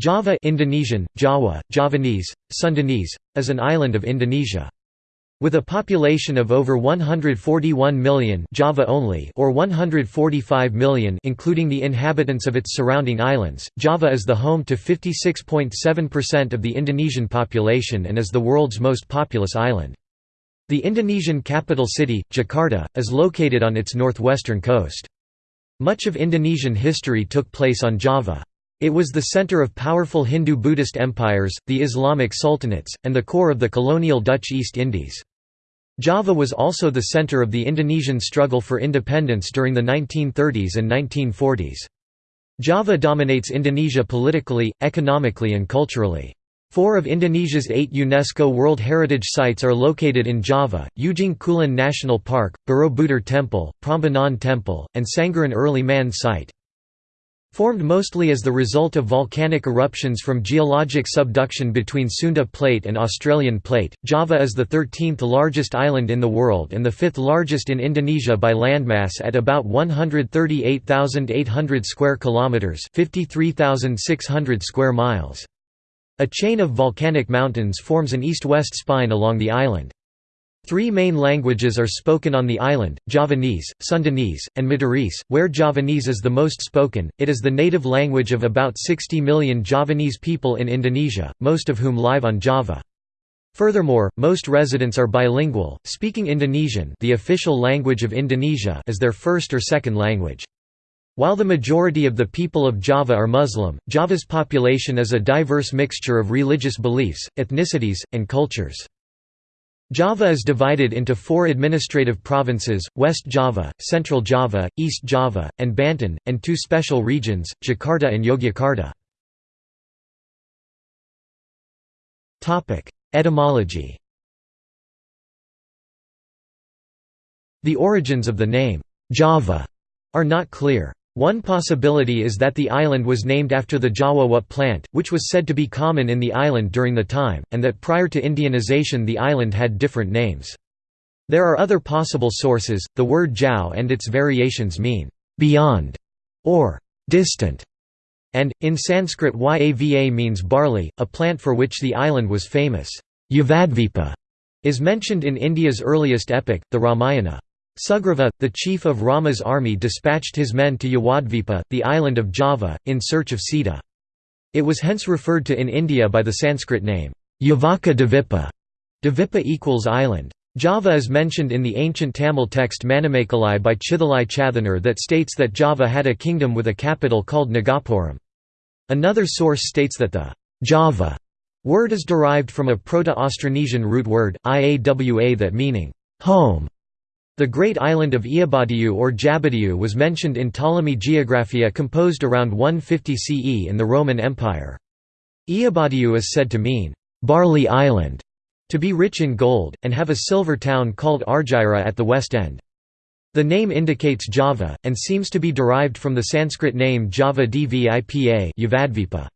Java Indonesian, Jawa, Javanese, Sundanese, is an island of Indonesia. With a population of over 141 million Java only or 145 million including the inhabitants of its surrounding islands, Java is the home to 56.7% of the Indonesian population and is the world's most populous island. The Indonesian capital city, Jakarta, is located on its northwestern coast. Much of Indonesian history took place on Java. It was the center of powerful Hindu-Buddhist empires, the Islamic sultanates, and the core of the colonial Dutch East Indies. Java was also the center of the Indonesian struggle for independence during the 1930s and 1940s. Java dominates Indonesia politically, economically and culturally. Four of Indonesia's eight UNESCO World Heritage Sites are located in Java, Ujung Kulon National Park, Borobudur Temple, Prambanan Temple, and Sangiran Early Man Site. Formed mostly as the result of volcanic eruptions from geologic subduction between Sunda Plate and Australian Plate, Java is the 13th largest island in the world and the fifth largest in Indonesia by landmass at about 138,800 square kilometers, 53,600 square miles. A chain of volcanic mountains forms an east-west spine along the island. Three main languages are spoken on the island, Javanese, Sundanese, and Madurese, where Javanese is the most spoken. It is the native language of about 60 million Javanese people in Indonesia, most of whom live on Java. Furthermore, most residents are bilingual, speaking Indonesian the official language of Indonesia as their first or second language. While the majority of the people of Java are Muslim, Java's population is a diverse mixture of religious beliefs, ethnicities, and cultures. Java is divided into four administrative provinces, West Java, Central Java, East Java, and Banten, and two special regions, Jakarta and Yogyakarta. Etymology The origins of the name, Java, are not clear. One possibility is that the island was named after the Jawawa plant, which was said to be common in the island during the time, and that prior to Indianization the island had different names. There are other possible sources. The word Jau and its variations mean beyond or distant, and, in Sanskrit Yava means barley, a plant for which the island was famous. Yavadvipa is mentioned in India's earliest epic, the Ramayana. Sugriva, the chief of Rama's army dispatched his men to Yavadvipa, the island of Java, in search of Sita. It was hence referred to in India by the Sanskrit name, Yavaka Dvipa. Dvipa equals island. Java is mentioned in the ancient Tamil text Manimekalai by Chithalai Chathanar that states that Java had a kingdom with a capital called Nagapuram. Another source states that the Java word is derived from a Proto-Austronesian root word, Iawa that meaning home the great island of Iabadiu or Jabadiu was mentioned in Ptolemy Geographia composed around 150 CE in the Roman Empire. Iabadiu is said to mean, "'barley island' to be rich in gold, and have a silver town called Argyra at the west end. The name indicates Java, and seems to be derived from the Sanskrit name Java Dvipa Yavadvipa.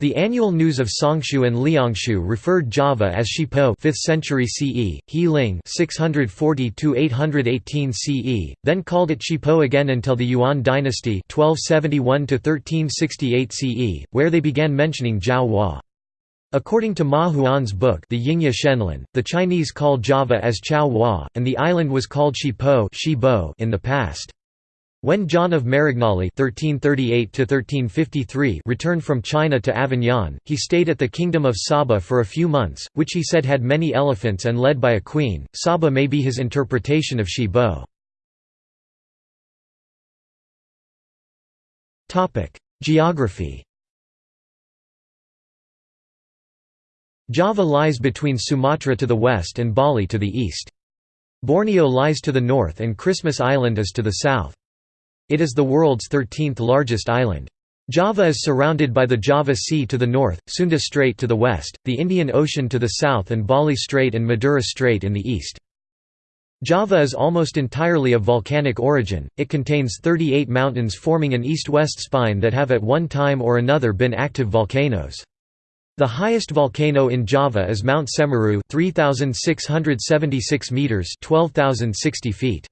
The annual news of Songshu and Liangshu referred Java as Shipo 5th century CE, He Ling 640–818 CE, then called it Shipo again until the Yuan dynasty 1271–1368 CE, where they began mentioning Jiao Hua. According to Ma Huan's book the Yingya Shenglan, the Chinese called Java as Chao Hua, and the island was called Shipo in the past. When John of Marignolli (1338–1353) returned from China to Avignon, he stayed at the Kingdom of Saba for a few months, which he said had many elephants and led by a queen. Saba may be his interpretation of Shi Bo. Topic: Geography. Java lies between Sumatra to the west and Bali to the east. Borneo lies to the north and Christmas Island is to the south. It is the world's 13th largest island. Java is surrounded by the Java Sea to the north, Sunda Strait to the west, the Indian Ocean to the south and Bali Strait and Madura Strait in the east. Java is almost entirely of volcanic origin, it contains 38 mountains forming an east-west spine that have at one time or another been active volcanoes. The highest volcano in Java is Mount Semeru 3,676 metres 12,060 feet.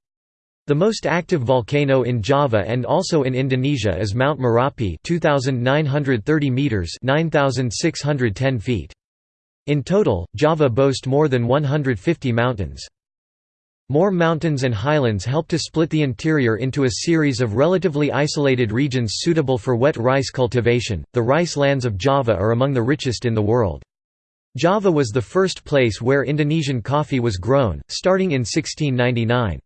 The most active volcano in Java and also in Indonesia is Mount Merapi 2930 meters 9610 feet. In total, Java boasts more than 150 mountains. More mountains and highlands help to split the interior into a series of relatively isolated regions suitable for wet rice cultivation. The rice lands of Java are among the richest in the world. Java was the first place where Indonesian coffee was grown, starting in 1699.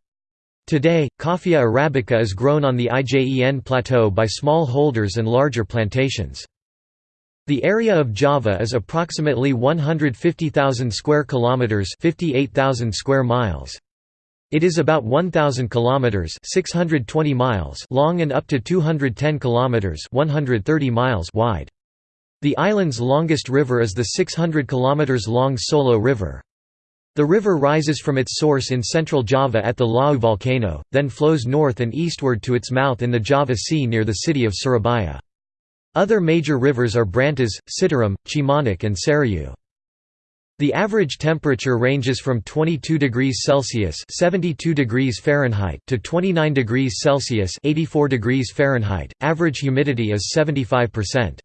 Today, Coffea arabica is grown on the IJEN plateau by small holders and larger plantations. The area of Java is approximately 150,000 square kilometers, 58,000 square miles. It is about 1000 kilometers, 620 miles long and up to 210 kilometers, 130 miles wide. The island's longest river is the 600 kilometers long Solo River. The river rises from its source in central Java at the Lawu volcano, then flows north and eastward to its mouth in the Java Sea near the city of Surabaya. Other major rivers are Brantas, Citarum, Cimanuk and Serayu. The average temperature ranges from 22 degrees Celsius (72 degrees Fahrenheit) to 29 degrees Celsius (84 degrees Fahrenheit). Average humidity is 75%.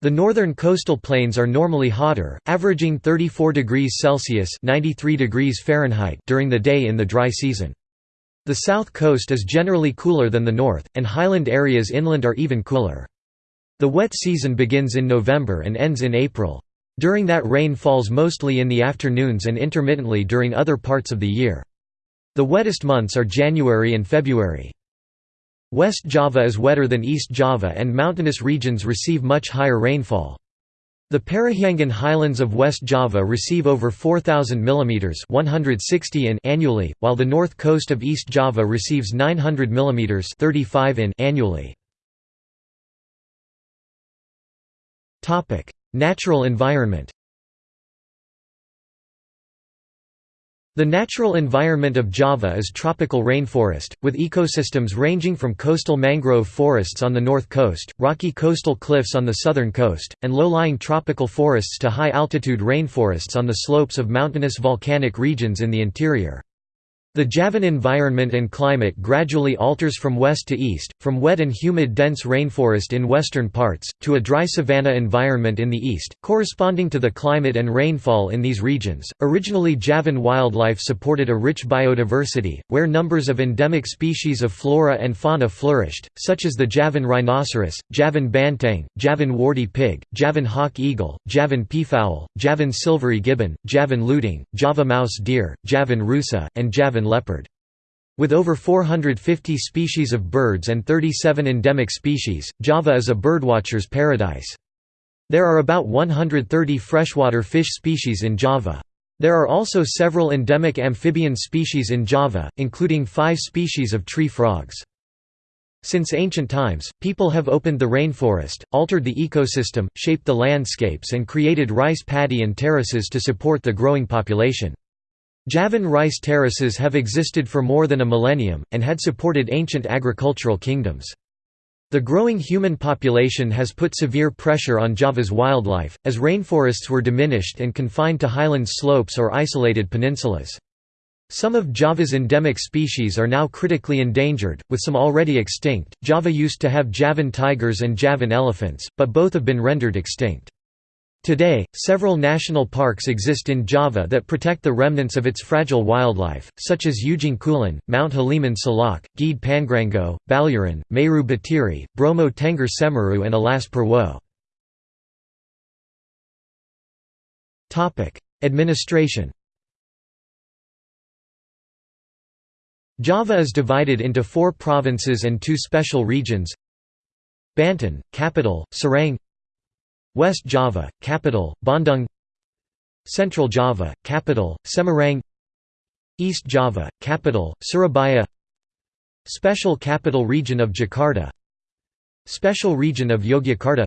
The northern coastal plains are normally hotter, averaging 34 degrees Celsius (93 degrees Fahrenheit) during the day in the dry season. The south coast is generally cooler than the north, and highland areas inland are even cooler. The wet season begins in November and ends in April. During that rain falls mostly in the afternoons and intermittently during other parts of the year. The wettest months are January and February. West Java is wetter than East Java and mountainous regions receive much higher rainfall. The Parahyangan highlands of West Java receive over 4,000 mm 160 in annually, while the north coast of East Java receives 900 mm 35 in annually. Natural environment The natural environment of Java is tropical rainforest, with ecosystems ranging from coastal mangrove forests on the north coast, rocky coastal cliffs on the southern coast, and low-lying tropical forests to high-altitude rainforests on the slopes of mountainous volcanic regions in the interior. The Javan environment and climate gradually alters from west to east, from wet and humid dense rainforest in western parts, to a dry savanna environment in the east, corresponding to the climate and rainfall in these regions. Originally, Javan wildlife supported a rich biodiversity, where numbers of endemic species of flora and fauna flourished, such as the Javan rhinoceros, Javan banteng, Javan warty pig, Javan hawk eagle, Javan peafowl, Javan silvery gibbon, Javan lutong, Java mouse deer, Javan rusa, and Javan leopard. With over 450 species of birds and 37 endemic species, Java is a birdwatcher's paradise. There are about 130 freshwater fish species in Java. There are also several endemic amphibian species in Java, including five species of tree frogs. Since ancient times, people have opened the rainforest, altered the ecosystem, shaped the landscapes and created rice paddy and terraces to support the growing population. Javan rice terraces have existed for more than a millennium, and had supported ancient agricultural kingdoms. The growing human population has put severe pressure on Java's wildlife, as rainforests were diminished and confined to highland slopes or isolated peninsulas. Some of Java's endemic species are now critically endangered, with some already extinct. Java used to have Javan tigers and Javan elephants, but both have been rendered extinct. Today, several national parks exist in Java that protect the remnants of its fragile wildlife, such as Ujung Kulon, Mount Halimun Salak, Gede Pangrango, Baluran, Meru Betiri, Bromo Tengger Semeru and Alas Purwo. Administration. Java is divided into four provinces and two special regions. Banten, capital, Serang West Java, capital, Bandung. Central Java, capital, Semarang. East Java, capital, Surabaya. Special Capital Region of Jakarta. Special Region of Yogyakarta.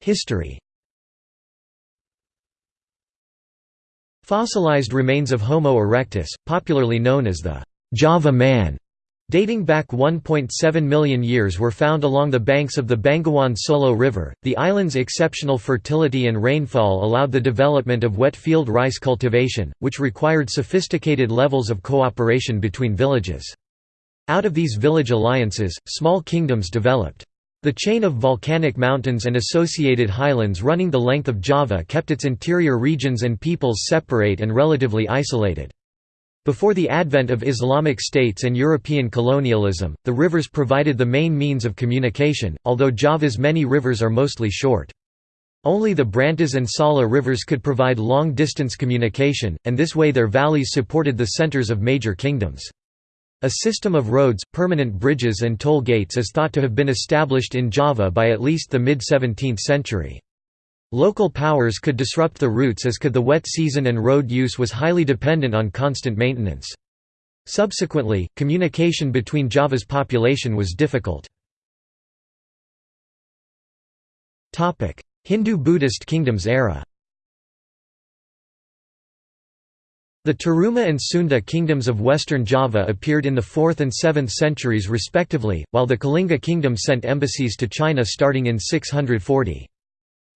History. Fossilized remains of Homo erectus, popularly known as the Java man, dating back 1.7 million years were found along the banks of the Bengawan Solo River. The island's exceptional fertility and rainfall allowed the development of wet field rice cultivation, which required sophisticated levels of cooperation between villages. Out of these village alliances, small kingdoms developed. The chain of volcanic mountains and associated highlands running the length of Java kept its interior regions and peoples separate and relatively isolated. Before the advent of Islamic states and European colonialism, the rivers provided the main means of communication, although Java's many rivers are mostly short. Only the Brantas and Sala rivers could provide long-distance communication, and this way their valleys supported the centers of major kingdoms. A system of roads, permanent bridges and toll gates is thought to have been established in Java by at least the mid-17th century. Local powers could disrupt the routes as could the wet season and road use was highly dependent on constant maintenance. Subsequently, communication between Java's population was difficult. Hindu-Buddhist kingdoms era The Taruma and Sunda kingdoms of western Java appeared in the 4th and 7th centuries respectively, while the Kalinga kingdom sent embassies to China starting in 640.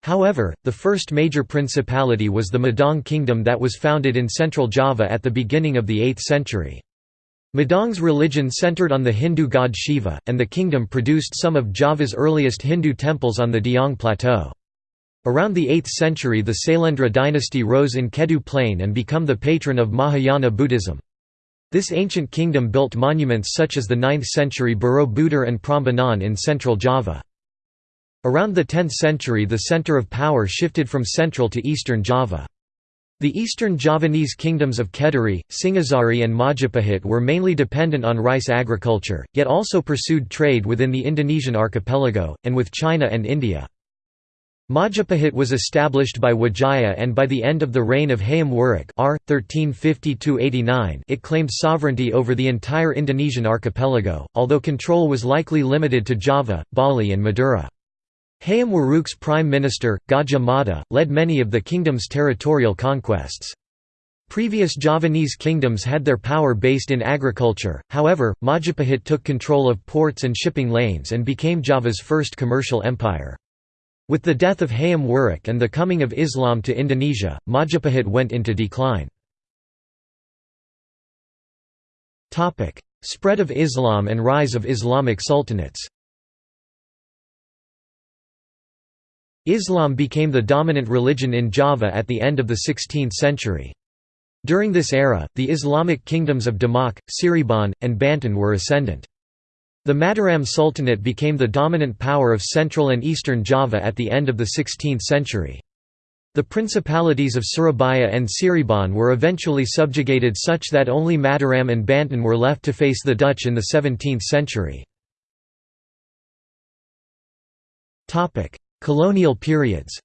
However, the first major principality was the Medang kingdom that was founded in central Java at the beginning of the 8th century. Medang's religion centered on the Hindu god Shiva, and the kingdom produced some of Java's earliest Hindu temples on the Dieng Plateau. Around the 8th century the Sailendra dynasty rose in Kedu plain and become the patron of Mahayana Buddhism. This ancient kingdom built monuments such as the 9th century Borobudur and Prambanan in central Java. Around the 10th century the center of power shifted from central to eastern Java. The eastern Javanese kingdoms of Kediri, Singhasari and Majapahit were mainly dependent on rice agriculture, yet also pursued trade within the Indonesian archipelago, and with China and India. Majapahit was established by Wijaya and by the end of the reign of Hayam Wuruk r. 1350 it claimed sovereignty over the entire Indonesian archipelago, although control was likely limited to Java, Bali and Madura. Hayam Wuruk's prime minister, Gajah Mada, led many of the kingdom's territorial conquests. Previous Javanese kingdoms had their power based in agriculture, however, Majapahit took control of ports and shipping lanes and became Java's first commercial empire. With the death of Hayam Wuruk and the coming of Islam to Indonesia, Majapahit went into decline. Spread of Islam and rise of Islamic sultanates Islam became the dominant religion in Java at the end of the 16th century. During this era, the Islamic kingdoms of Demak, Cirebon, and Banten were ascendant. The Mataram Sultanate became the dominant power of central and eastern Java at the end of the 16th century. The principalities of Surabaya and Cirebon were eventually subjugated such that only Mataram and Banten were left to face the Dutch in the 17th century. Colonial periods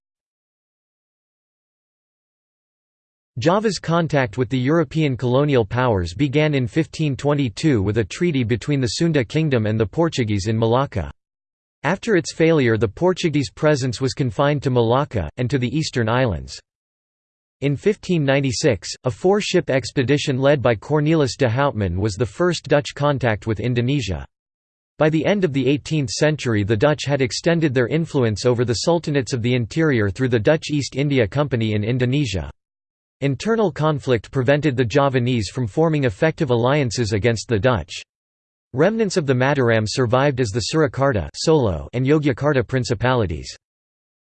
Java's contact with the European colonial powers began in 1522 with a treaty between the Sunda kingdom and the Portuguese in Malacca. After its failure the Portuguese presence was confined to Malacca, and to the eastern islands. In 1596, a four-ship expedition led by Cornelis de Houtman was the first Dutch contact with Indonesia. By the end of the 18th century the Dutch had extended their influence over the sultanates of the interior through the Dutch East India Company in Indonesia. Internal conflict prevented the Javanese from forming effective alliances against the Dutch. Remnants of the Mataram survived as the Surakarta Solo and Yogyakarta principalities.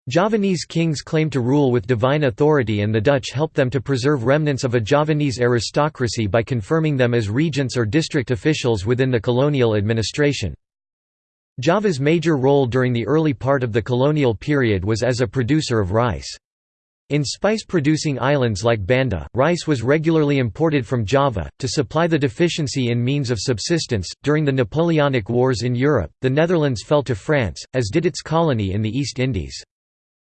Javanese kings claimed to rule with divine authority and the Dutch helped them to preserve remnants of a Javanese aristocracy by confirming them as regents or district officials within the colonial administration. Java's major role during the early part of the colonial period was as a producer of rice. In spice-producing islands like Banda, rice was regularly imported from Java, to supply the deficiency in means of subsistence. During the Napoleonic Wars in Europe, the Netherlands fell to France, as did its colony in the East Indies.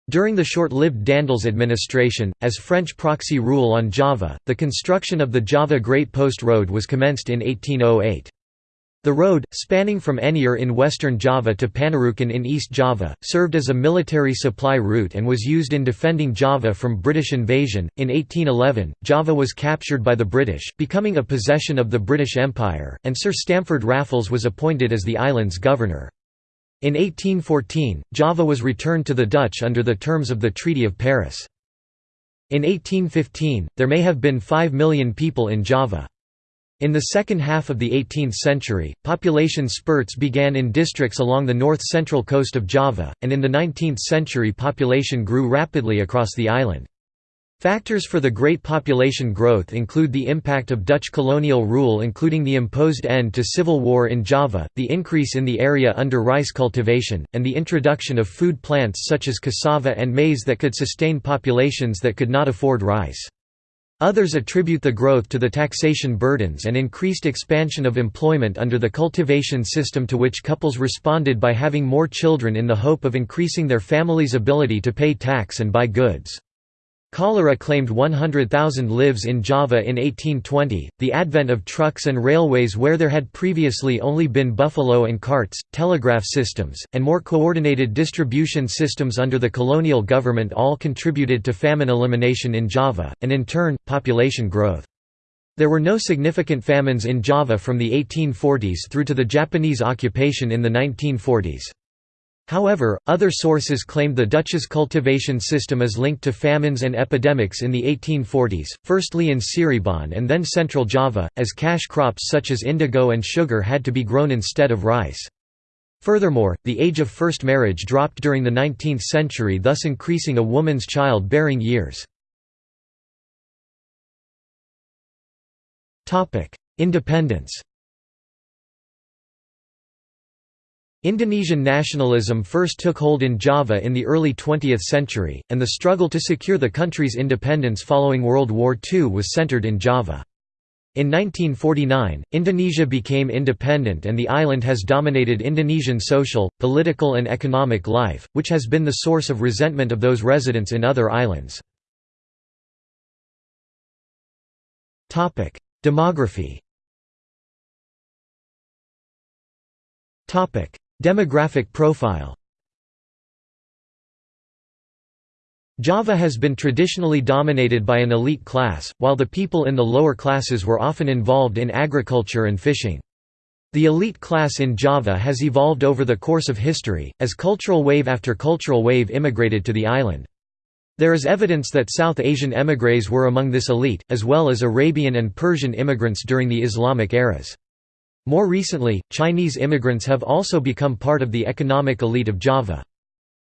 During the short-lived Daendels administration, as French proxy rule on Java, the construction of the Java Great Post Road was commenced in 1808. The road, spanning from Anyer in western Java to Panarukan in East Java, served as a military supply route and was used in defending Java from British invasion. In 1811, Java was captured by the British, becoming a possession of the British Empire, and Sir Stamford Raffles was appointed as the island's governor. In 1814, Java was returned to the Dutch under the terms of the Treaty of Paris. In 1815, there may have been 5 million people in Java. In the second half of the 18th century, population spurts began in districts along the north-central coast of Java, and in the 19th century population grew rapidly across the island. Factors for the great population growth include the impact of Dutch colonial rule including the imposed end to civil war in Java, the increase in the area under rice cultivation, and the introduction of food plants such as cassava and maize that could sustain populations that could not afford rice. Others attribute the growth to the taxation burdens and increased expansion of employment under the cultivation system to which couples responded by having more children in the hope of increasing their family's ability to pay tax and buy goods. Cholera claimed 100,000 lives in Java in 1820. The advent of trucks and railways where there had previously only been buffalo and carts, telegraph systems, and more coordinated distribution systems under the colonial government all contributed to famine elimination in Java, and in turn, population growth. There were no significant famines in Java from the 1840s through to the Japanese occupation in the 1940s. However, other sources claim the Dutch's cultivation system is linked to famines and epidemics in the 1840s, firstly in Cirebon and then central Java, as cash crops such as indigo and sugar had to be grown instead of rice. Furthermore, the age of first marriage dropped during the 19th century thus increasing a woman's child-bearing years. Independence Indonesian nationalism first took hold in Java in the early 20th century, and the struggle to secure the country's independence following World War II was centered in Java. In 1949, Indonesia became independent and the island has dominated Indonesian social, political and economic life, which has been the source of resentment of those residents in other islands. Demography Demographic profile Java has been traditionally dominated by an elite class, while the people in the lower classes were often involved in agriculture and fishing. The elite class in Java has evolved over the course of history, as cultural wave after cultural wave immigrated to the island. There is evidence that South Asian émigrés were among this elite, as well as Arabian and Persian immigrants during the Islamic eras. More recently, Chinese immigrants have also become part of the economic elite of Java.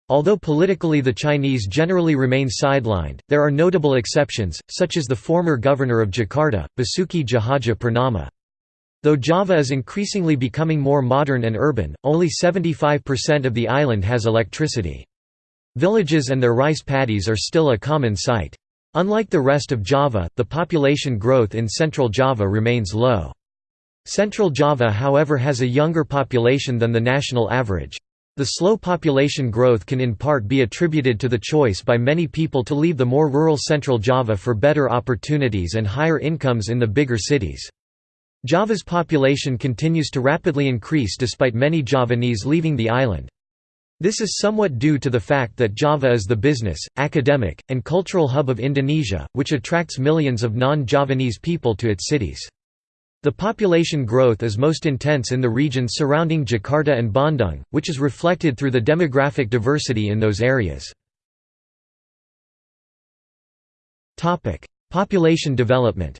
Although politically the Chinese generally remain sidelined, there are notable exceptions, such as the former governor of Jakarta, Basuki Tjahaja Purnama. Though Java is increasingly becoming more modern and urban, only 75% of the island has electricity. Villages and their rice paddies are still a common sight. Unlike the rest of Java, the population growth in central Java remains low. Central Java however has a younger population than the national average. The slow population growth can in part be attributed to the choice by many people to leave the more rural Central Java for better opportunities and higher incomes in the bigger cities. Java's population continues to rapidly increase despite many Javanese leaving the island. This is somewhat due to the fact that Java is the business, academic, and cultural hub of Indonesia, which attracts millions of non-Javanese people to its cities. The population growth is most intense in the regions surrounding Jakarta and Bandung, which is reflected through the demographic diversity in those areas. Population development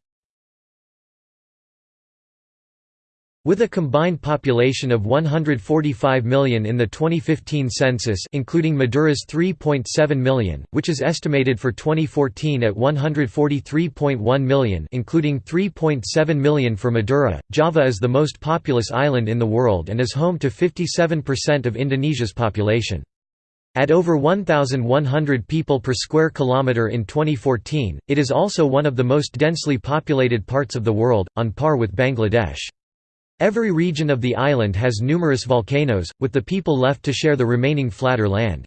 With a combined population of 145 million in the 2015 census including Madura's 3.7 million, which is estimated for 2014 at 143.1 million including 3.7 million for Madura, Java is the most populous island in the world and is home to 57% of Indonesia's population. At over 1,100 people per square kilometre in 2014, it is also one of the most densely populated parts of the world, on par with Bangladesh. Every region of the island has numerous volcanoes, with the people left to share the remaining flatter land.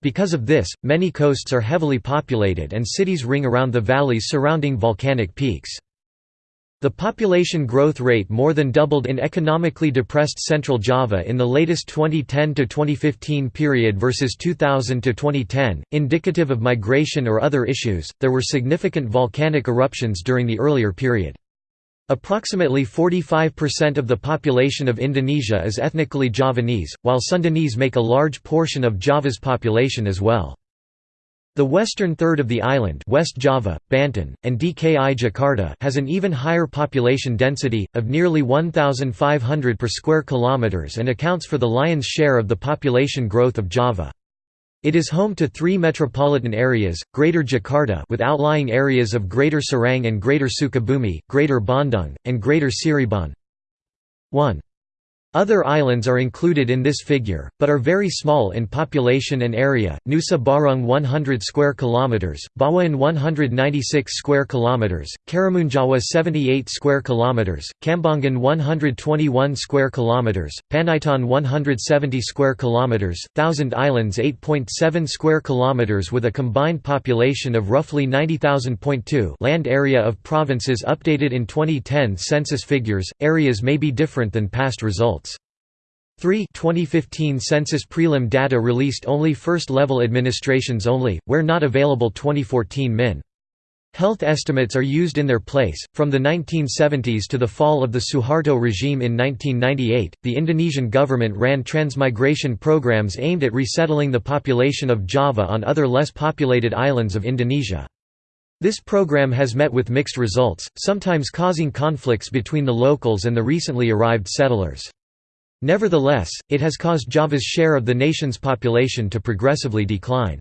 Because of this, many coasts are heavily populated and cities ring around the valleys surrounding volcanic peaks. The population growth rate more than doubled in economically depressed Central Java in the latest 2010 to 2015 period versus 2000 to 2010, indicative of migration or other issues. There were significant volcanic eruptions during the earlier period. Approximately 45% of the population of Indonesia is ethnically Javanese, while Sundanese make a large portion of Java's population as well. The western third of the island West Java, Banten, and DKI Jakarta has an even higher population density, of nearly 1,500 per square kilometers and accounts for the lion's share of the population growth of Java. It is home to three metropolitan areas, Greater Jakarta with outlying areas of Greater Serang and Greater Sukabumi, Greater Bandung, and Greater Cirebon. 1. Other islands are included in this figure, but are very small in population and area. Nusa Barung 100 square kilometers, Bawean 196 square kilometers, Karimunjawa 78 square kilometers, Kambangan 121 square kilometers, Panaitan 170 square kilometers, Thousand Islands 8.7 square kilometers with a combined population of roughly 90,000.2 land area of provinces updated in 2010 census figures. Areas may be different than past results. 3 2015 census prelim data released only first-level administrations only, where not available 2014 min. Health estimates are used in their place. From the 1970s to the fall of the Suharto regime in 1998, the Indonesian government ran transmigration programs aimed at resettling the population of Java on other less populated islands of Indonesia. This program has met with mixed results, sometimes causing conflicts between the locals and the recently arrived settlers. Nevertheless, it has caused Java's share of the nation's population to progressively decline.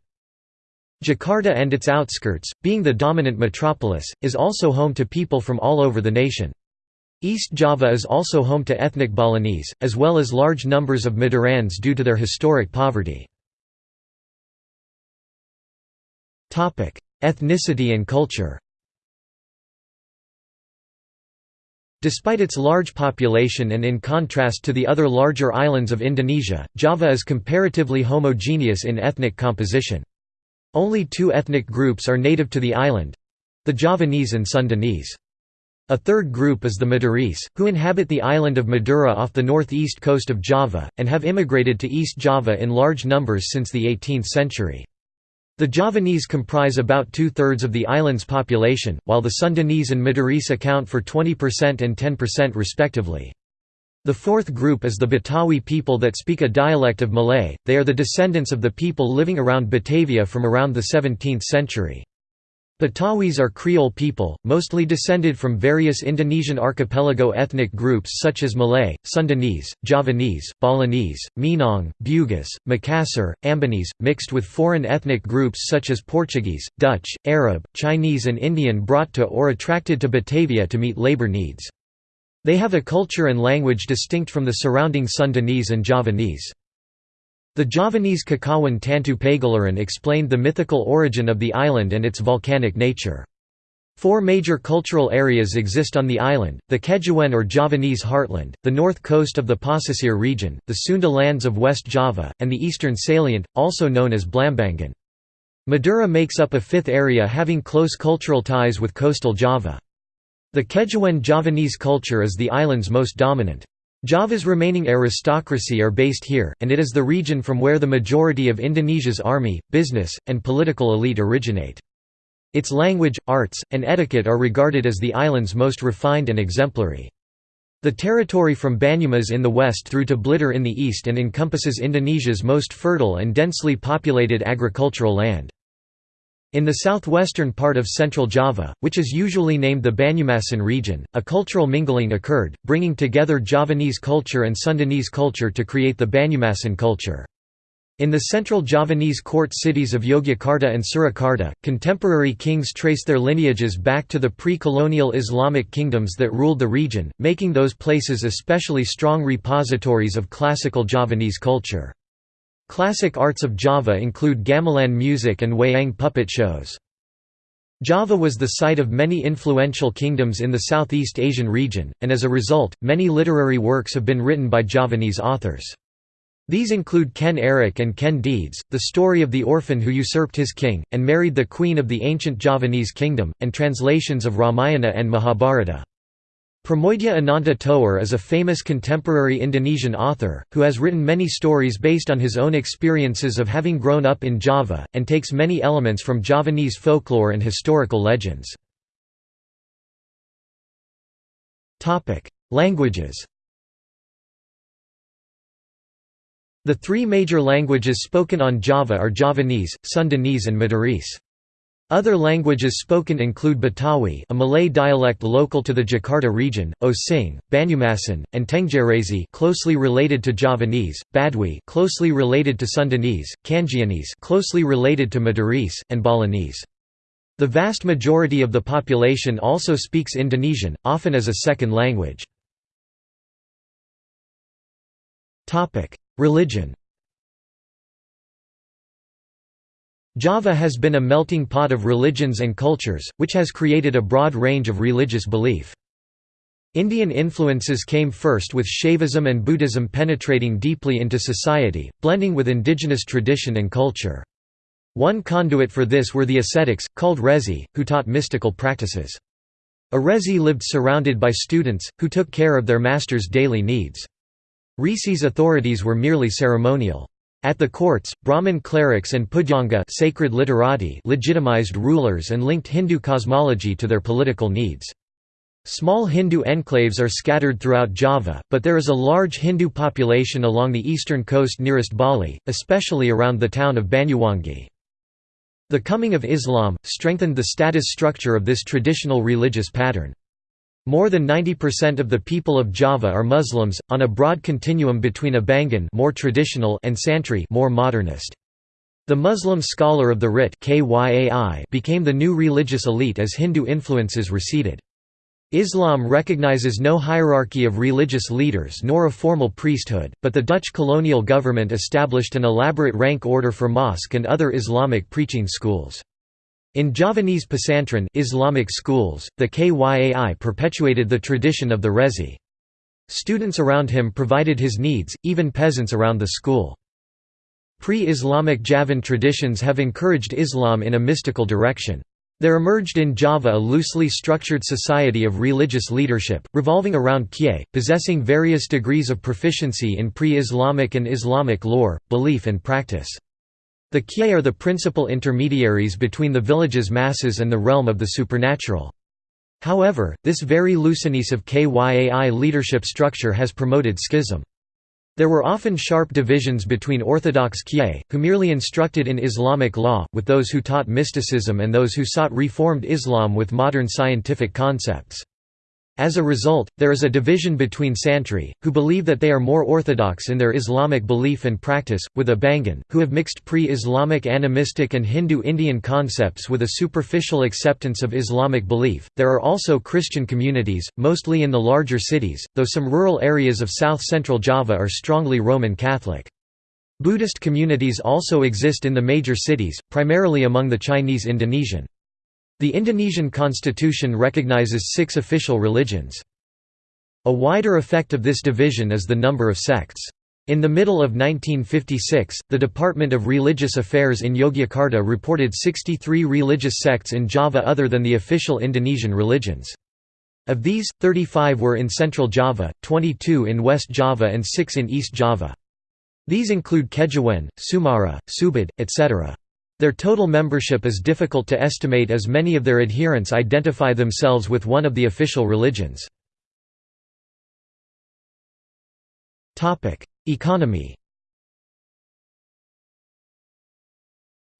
Jakarta and its outskirts, being the dominant metropolis, is also home to people from all over the nation. East Java is also home to ethnic Balinese, as well as large numbers of Madurans due to their historic poverty. Ethnicity and culture Despite its large population and in contrast to the other larger islands of Indonesia, Java is comparatively homogeneous in ethnic composition. Only two ethnic groups are native to the island—the Javanese and Sundanese. A third group is the Madurese, who inhabit the island of Madura off the northeast coast of Java, and have immigrated to East Java in large numbers since the 18th century. The Javanese comprise about two-thirds of the island's population, while the Sundanese and Madurese account for 20% and 10% respectively. The fourth group is the Betawi people that speak a dialect of Malay, they are the descendants of the people living around Batavia from around the 17th century. Betawis are Creole people, mostly descended from various Indonesian archipelago ethnic groups such as Malay, Sundanese, Javanese, Balinese, Minang, Bugis, Makassar, Ambonese, mixed with foreign ethnic groups such as Portuguese, Dutch, Arab, Chinese and Indian brought to or attracted to Batavia to meet labor needs. They have a culture and language distinct from the surrounding Sundanese and Javanese. The Javanese Kakawin Tantu Pagelaran explained the mythical origin of the island and its volcanic nature. Four major cultural areas exist on the island, the Kejawen or Javanese heartland, the north coast of the Pasisir region, the Sunda lands of West Java, and the eastern salient, also known as Blambangan. Madura makes up a fifth area having close cultural ties with coastal Java. The Kejawen Javanese culture is the island's most dominant. Java's remaining aristocracy are based here, and it is the region from where the majority of Indonesia's army, business, and political elite originate. Its language, arts, and etiquette are regarded as the island's most refined and exemplary. The territory from Banyumas in the west through to Blitar in the east and encompasses Indonesia's most fertile and densely populated agricultural land. In the southwestern part of central Java, which is usually named the Banyumasan region, a cultural mingling occurred, bringing together Javanese culture and Sundanese culture to create the Banyumasan culture. In the central Javanese court cities of Yogyakarta and Surakarta, contemporary kings trace their lineages back to the pre-colonial Islamic kingdoms that ruled the region, making those places especially strong repositories of classical Javanese culture. Classic arts of Java include gamelan music and wayang puppet shows. Java was the site of many influential kingdoms in the Southeast Asian region, and as a result, many literary works have been written by Javanese authors. These include Ken Arok and Ken Dedes, the story of the orphan who usurped his king, and married the queen of the ancient Javanese kingdom, and translations of Ramayana and Mahabharata. Pramoedya Ananta Toer is a famous contemporary Indonesian author, who has written many stories based on his own experiences of having grown up in Java, and takes many elements from Javanese folklore and historical legends. Languages The three major languages spoken on Java are Javanese, Sundanese and Madurese. Other languages spoken include Betawi a Malay dialect local to the Jakarta region, Osing, Banyumasan, and Tenggerese closely related to Javanese, Badui closely related to Sundanese, Kangeanese closely related to Madurese, and Balinese. The vast majority of the population also speaks Indonesian, often as a second language. Religion Java has been a melting pot of religions and cultures, which has created a broad range of religious belief. Indian influences came first with Shaivism and Buddhism penetrating deeply into society, blending with indigenous tradition and culture. One conduit for this were the ascetics, called Rezi, who taught mystical practices. A Rezi lived surrounded by students, who took care of their master's daily needs. Risi's authorities were merely ceremonial. At the courts, Brahmin clerics and Pujangga sacred literati legitimized rulers and linked Hindu cosmology to their political needs. Small Hindu enclaves are scattered throughout Java, but there is a large Hindu population along the eastern coast nearest Bali, especially around the town of Banyuwangi. The coming of Islam, strengthened the status structure of this traditional religious pattern. More than 90% of the people of Java are Muslims, on a broad continuum between Abangan more traditional and Santri more modernist. The Muslim scholar of the Writ became the new religious elite as Hindu influences receded. Islam recognizes no hierarchy of religious leaders nor a formal priesthood, but the Dutch colonial government established an elaborate rank order for mosque and other Islamic preaching schools. In Javanese Pesantren Islamic schools, the Kyai perpetuated the tradition of the Rezi. Students around him provided his needs, even peasants around the school. Pre-Islamic Javan traditions have encouraged Islam in a mystical direction. There emerged in Java a loosely structured society of religious leadership, revolving around Kyai, possessing various degrees of proficiency in pre-Islamic and Islamic lore, belief and practice. The Kyai are the principal intermediaries between the village's masses and the realm of the supernatural. However, this very looseness of Kyai leadership structure has promoted schism. There were often sharp divisions between orthodox Kyai, who merely instructed in Islamic law, with those who taught mysticism and those who sought reformed Islam with modern scientific concepts. As a result, there is a division between Santri, who believe that they are more orthodox in their Islamic belief and practice, with Abangan, who have mixed pre-Islamic animistic and Hindu-Indian concepts with a superficial acceptance of Islamic belief. There are also Christian communities, mostly in the larger cities, though some rural areas of south-central Java are strongly Roman Catholic. Buddhist communities also exist in the major cities, primarily among the Chinese Indonesian. The Indonesian constitution recognizes six official religions. A wider effect of this division is the number of sects. In the middle of 1956, the Department of Religious Affairs in Yogyakarta reported 63 religious sects in Java other than the official Indonesian religions. Of these, 35 were in Central Java, 22 in West Java and 6 in East Java. These include Kejawen, Sumarah, Subud, etc. Their total membership is difficult to estimate as many of their adherents identify themselves with one of the official religions. Economy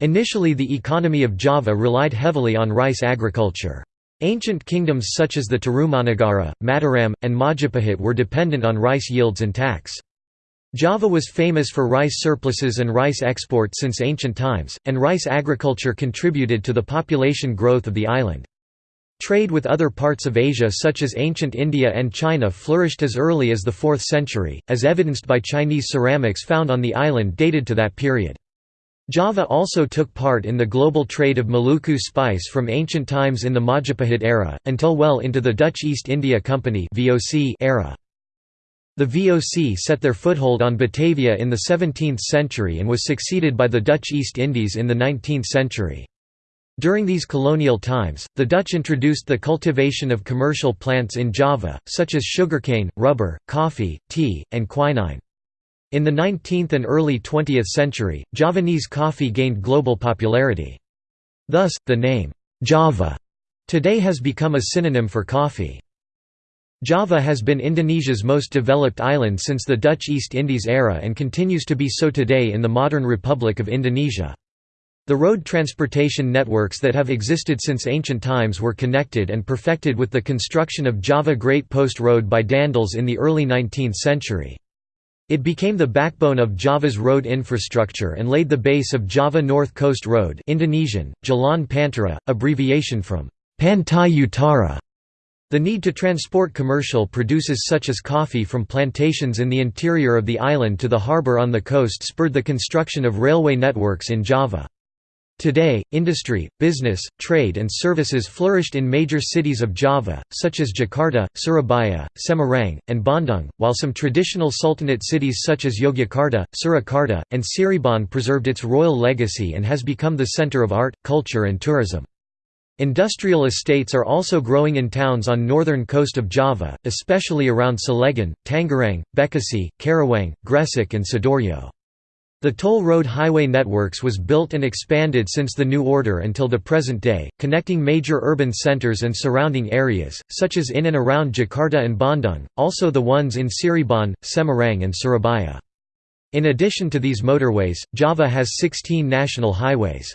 Initially the economy of Java relied heavily on rice agriculture. Ancient kingdoms such as the Tarumanagara, Mataram, and Majapahit were dependent on rice yields and tax. Java was famous for rice surpluses and rice export since ancient times, and rice agriculture contributed to the population growth of the island. Trade with other parts of Asia such as ancient India and China flourished as early as the 4th century, as evidenced by Chinese ceramics found on the island dated to that period. Java also took part in the global trade of Maluku spice from ancient times in the Majapahit era, until well into the Dutch East India Company era. The VOC set their foothold on Batavia in the 17th century and was succeeded by the Dutch East Indies in the 19th century. During these colonial times, the Dutch introduced the cultivation of commercial plants in Java, such as sugarcane, rubber, coffee, tea, and quinine. In the 19th and early 20th century, Javanese coffee gained global popularity. Thus, the name, Java, today has become a synonym for coffee. Java has been Indonesia's most developed island since the Dutch East Indies era and continues to be so today in the modern Republic of Indonesia. The road transportation networks that have existed since ancient times were connected and perfected with the construction of Java Great Post Road by Daendels in the early 19th century. It became the backbone of Java's road infrastructure and laid the base of Java North Coast Road Indonesian, Jalan Pantara, abbreviation from Pantai Utara, the need to transport commercial produces such as coffee from plantations in the interior of the island to the harbour on the coast spurred the construction of railway networks in Java. Today, industry, business, trade and services flourished in major cities of Java, such as Jakarta, Surabaya, Semarang, and Bandung, while some traditional sultanate cities such as Yogyakarta, Surakarta, and Cirebon preserved its royal legacy and has become the centre of art, culture and tourism. Industrial estates are also growing in towns on northern coast of Java, especially around Cilegon, Tangerang, Bekasi, Karawang, Gresik and Sidoarjo. The toll road highway networks was built and expanded since the New Order until the present day, connecting major urban centers and surrounding areas, such as in and around Jakarta and Bandung, also the ones in Cirebon, Semarang and Surabaya. In addition to these motorways, Java has 16 national highways.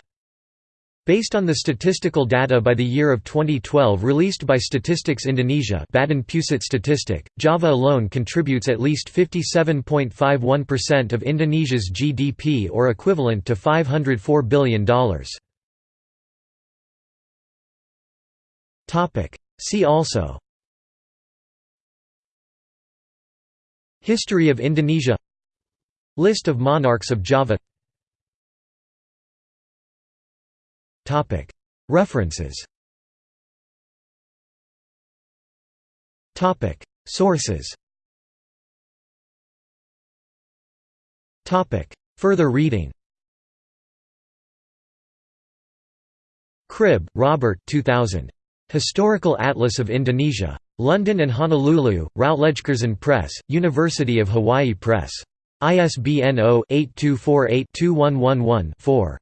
Based on the statistical data by the year of 2012 released by Statistics Indonesia Badan Pusat Statistik, Java alone contributes at least 57.51% of Indonesia's GDP or equivalent to $504 billion. See also History of Indonesia List of monarchs of Java References Sources Further reading Cribb, Robert 2000. Historical Atlas of Indonesia. London and Honolulu, Routledge-Curzon Press, University of Hawaii Press. ISBN 0-8248-2111-4.